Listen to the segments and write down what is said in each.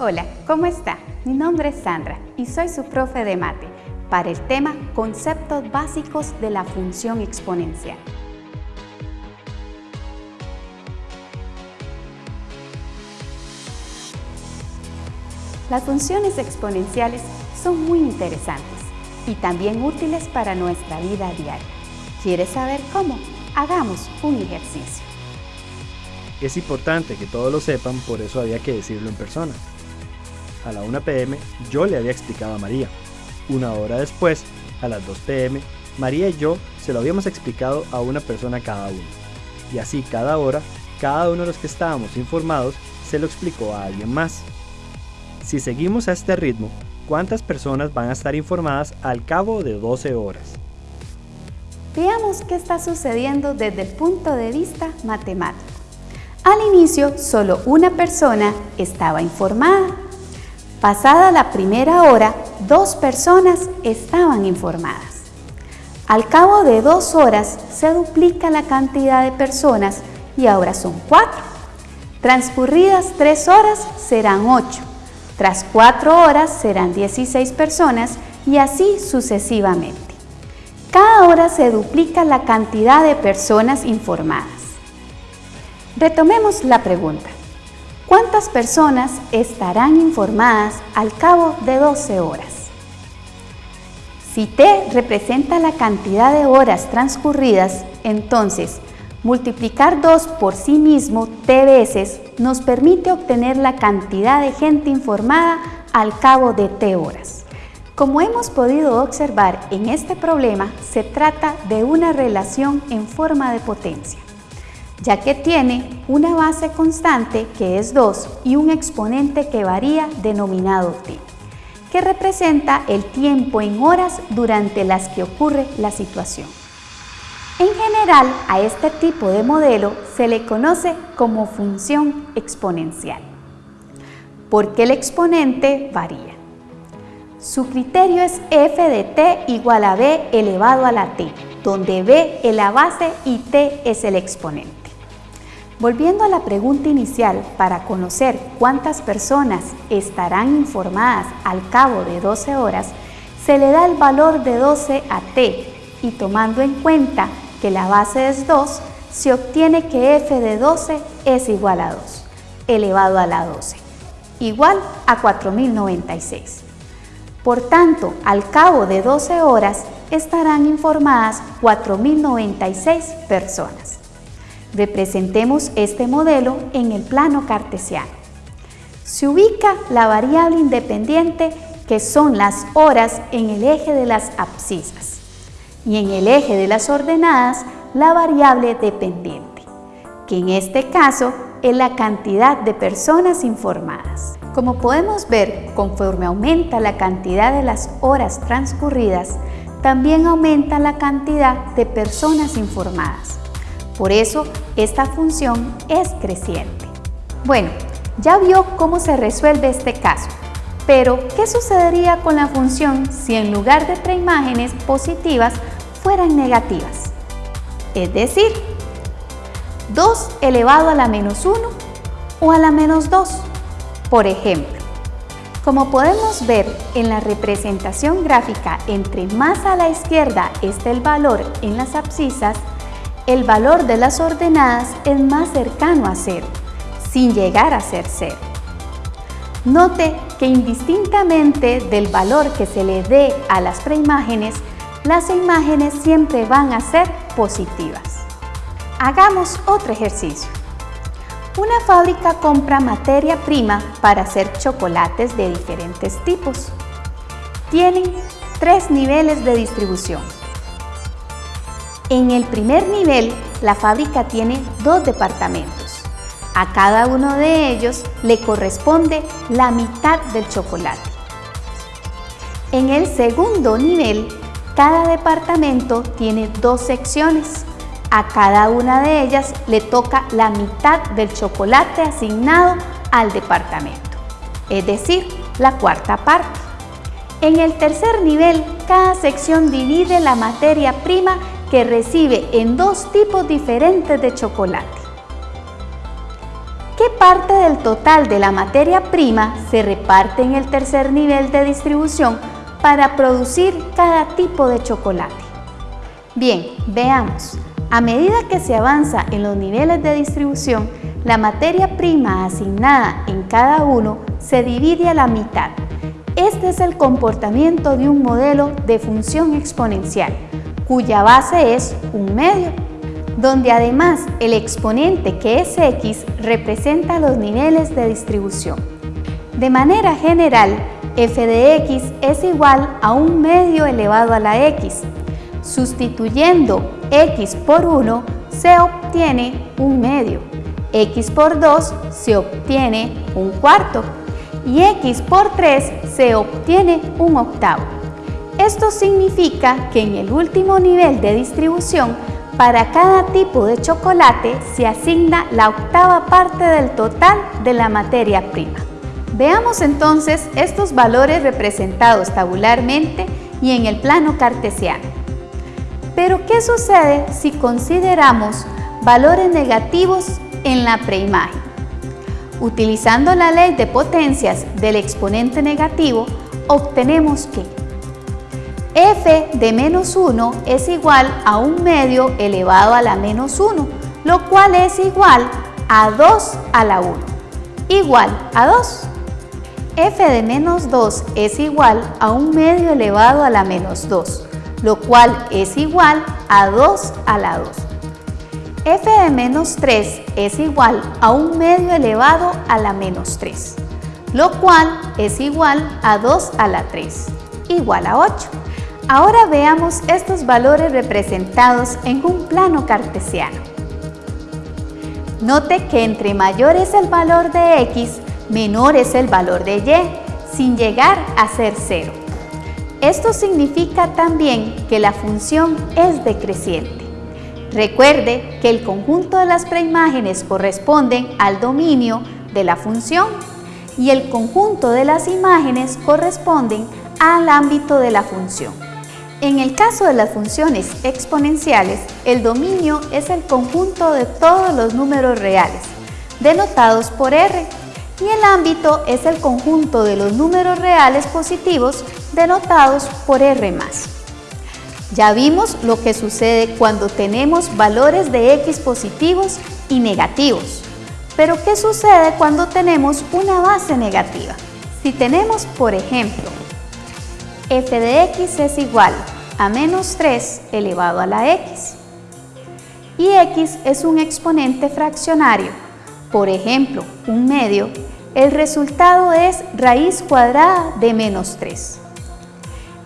Hola, ¿cómo está? Mi nombre es Sandra y soy su profe de mate para el tema Conceptos básicos de la función exponencial. Las funciones exponenciales son muy interesantes y también útiles para nuestra vida diaria. ¿Quieres saber cómo? Hagamos un ejercicio. Es importante que todos lo sepan, por eso había que decirlo en persona. A la 1 pm yo le había explicado a María. Una hora después, a las 2 pm, María y yo se lo habíamos explicado a una persona cada uno. Y así cada hora, cada uno de los que estábamos informados se lo explicó a alguien más. Si seguimos a este ritmo, ¿cuántas personas van a estar informadas al cabo de 12 horas? Veamos qué está sucediendo desde el punto de vista matemático. Al inicio, solo una persona estaba informada. Pasada la primera hora, dos personas estaban informadas. Al cabo de dos horas, se duplica la cantidad de personas y ahora son cuatro. Transcurridas tres horas, serán ocho. Tras cuatro horas serán 16 personas y así sucesivamente. Cada hora se duplica la cantidad de personas informadas. Retomemos la pregunta. ¿Cuántas personas estarán informadas al cabo de 12 horas? Si T representa la cantidad de horas transcurridas, entonces Multiplicar 2 por sí mismo t veces nos permite obtener la cantidad de gente informada al cabo de t horas. Como hemos podido observar en este problema, se trata de una relación en forma de potencia, ya que tiene una base constante que es 2 y un exponente que varía denominado t, que representa el tiempo en horas durante las que ocurre la situación. En general, a este tipo de modelo se le conoce como función exponencial, porque el exponente varía. Su criterio es f de t igual a b elevado a la t, donde b es la base y t es el exponente. Volviendo a la pregunta inicial para conocer cuántas personas estarán informadas al cabo de 12 horas, se le da el valor de 12 a t y tomando en cuenta que la base es 2, se obtiene que f de 12 es igual a 2, elevado a la 12, igual a 4096. Por tanto, al cabo de 12 horas estarán informadas 4096 personas. Representemos este modelo en el plano cartesiano. Se ubica la variable independiente que son las horas en el eje de las abscisas y en el eje de las ordenadas la variable dependiente, que en este caso es la cantidad de personas informadas. Como podemos ver, conforme aumenta la cantidad de las horas transcurridas, también aumenta la cantidad de personas informadas. Por eso, esta función es creciente. Bueno, ya vio cómo se resuelve este caso. Pero, ¿qué sucedería con la función si en lugar de tres imágenes positivas fueran negativas. Es decir, 2 elevado a la menos 1 o a la menos 2. Por ejemplo, como podemos ver en la representación gráfica, entre más a la izquierda está el valor en las abscisas, el valor de las ordenadas es más cercano a 0, sin llegar a ser 0. Note que indistintamente del valor que se le dé a las preimágenes, las imágenes siempre van a ser positivas. Hagamos otro ejercicio. Una fábrica compra materia prima para hacer chocolates de diferentes tipos. Tienen tres niveles de distribución. En el primer nivel, la fábrica tiene dos departamentos. A cada uno de ellos le corresponde la mitad del chocolate. En el segundo nivel, cada departamento tiene dos secciones. A cada una de ellas le toca la mitad del chocolate asignado al departamento, es decir, la cuarta parte. En el tercer nivel, cada sección divide la materia prima que recibe en dos tipos diferentes de chocolate. ¿Qué parte del total de la materia prima se reparte en el tercer nivel de distribución para producir cada tipo de chocolate? Bien, veamos. A medida que se avanza en los niveles de distribución, la materia prima asignada en cada uno se divide a la mitad. Este es el comportamiento de un modelo de función exponencial, cuya base es un medio, donde además el exponente que es x representa los niveles de distribución. De manera general, f de x es igual a un medio elevado a la x. Sustituyendo x por 1 se obtiene un medio, x por 2 se obtiene un cuarto y x por 3 se obtiene un octavo. Esto significa que en el último nivel de distribución, para cada tipo de chocolate se asigna la octava parte del total de la materia prima. Veamos entonces estos valores representados tabularmente y en el plano cartesiano. Pero ¿qué sucede si consideramos valores negativos en la preimagen? Utilizando la ley de potencias del exponente negativo, obtenemos que f de menos 1 es igual a un medio elevado a la menos 1, lo cual es igual a 2 a la 1, igual a 2. f de menos 2 es igual a un medio elevado a la menos 2, lo cual es igual a 2 a la 2. f de menos 3 es igual a un medio elevado a la menos 3, lo cual es igual a 2 a la 3, igual a 8. Ahora veamos estos valores representados en un plano cartesiano. Note que entre mayor es el valor de x, menor es el valor de y, sin llegar a ser cero. Esto significa también que la función es decreciente. Recuerde que el conjunto de las preimágenes corresponden al dominio de la función y el conjunto de las imágenes corresponden al ámbito de la función. En el caso de las funciones exponenciales, el dominio es el conjunto de todos los números reales, denotados por R, y el ámbito es el conjunto de los números reales positivos denotados por R+. Ya vimos lo que sucede cuando tenemos valores de X positivos y negativos. Pero ¿qué sucede cuando tenemos una base negativa? Si tenemos, por ejemplo, f de x es igual a menos 3 elevado a la x, y x es un exponente fraccionario, por ejemplo, un medio, el resultado es raíz cuadrada de menos 3.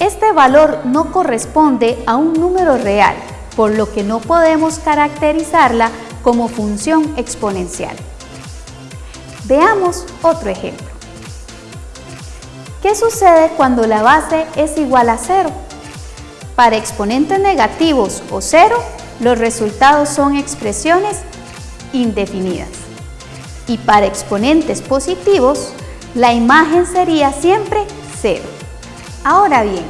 Este valor no corresponde a un número real, por lo que no podemos caracterizarla como función exponencial. Veamos otro ejemplo. ¿Qué sucede cuando la base es igual a 0? Para exponentes negativos o 0, los resultados son expresiones indefinidas. Y para exponentes positivos, la imagen sería siempre 0. Ahora bien,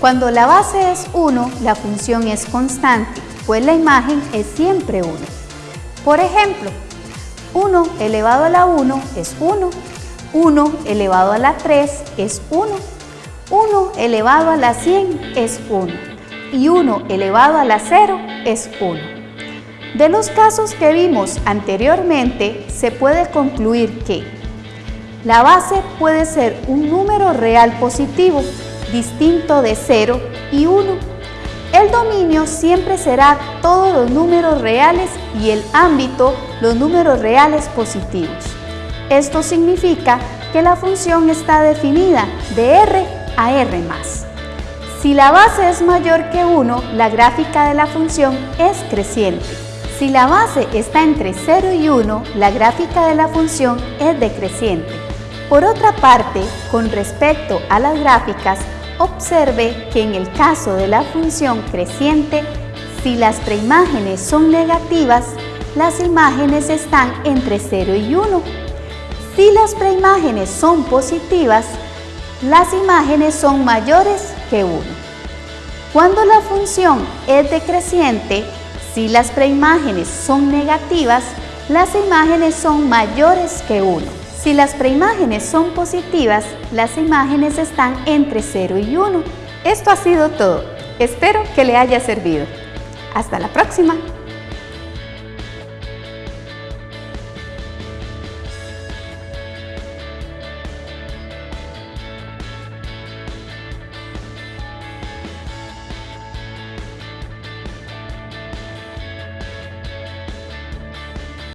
cuando la base es 1, la función es constante, pues la imagen es siempre 1. Por ejemplo, 1 elevado a la 1 es 1, 1 elevado a la 3 es 1, 1 elevado a la 100 es 1 y 1 elevado a la 0 es 1. De los casos que vimos anteriormente, se puede concluir que la base puede ser un número real positivo, distinto de 0 y 1. El dominio siempre será todos los números reales y el ámbito los números reales positivos. Esto significa que la función está definida de R a R+. Si la base es mayor que 1, la gráfica de la función es creciente. Si la base está entre 0 y 1, la gráfica de la función es decreciente. Por otra parte, con respecto a las gráficas, Observe que en el caso de la función creciente, si las preimágenes son negativas, las imágenes están entre 0 y 1. Si las preimágenes son positivas, las imágenes son mayores que 1. Cuando la función es decreciente, si las preimágenes son negativas, las imágenes son mayores que 1. Si las preimágenes son positivas, las imágenes están entre 0 y 1. Esto ha sido todo. Espero que le haya servido. Hasta la próxima.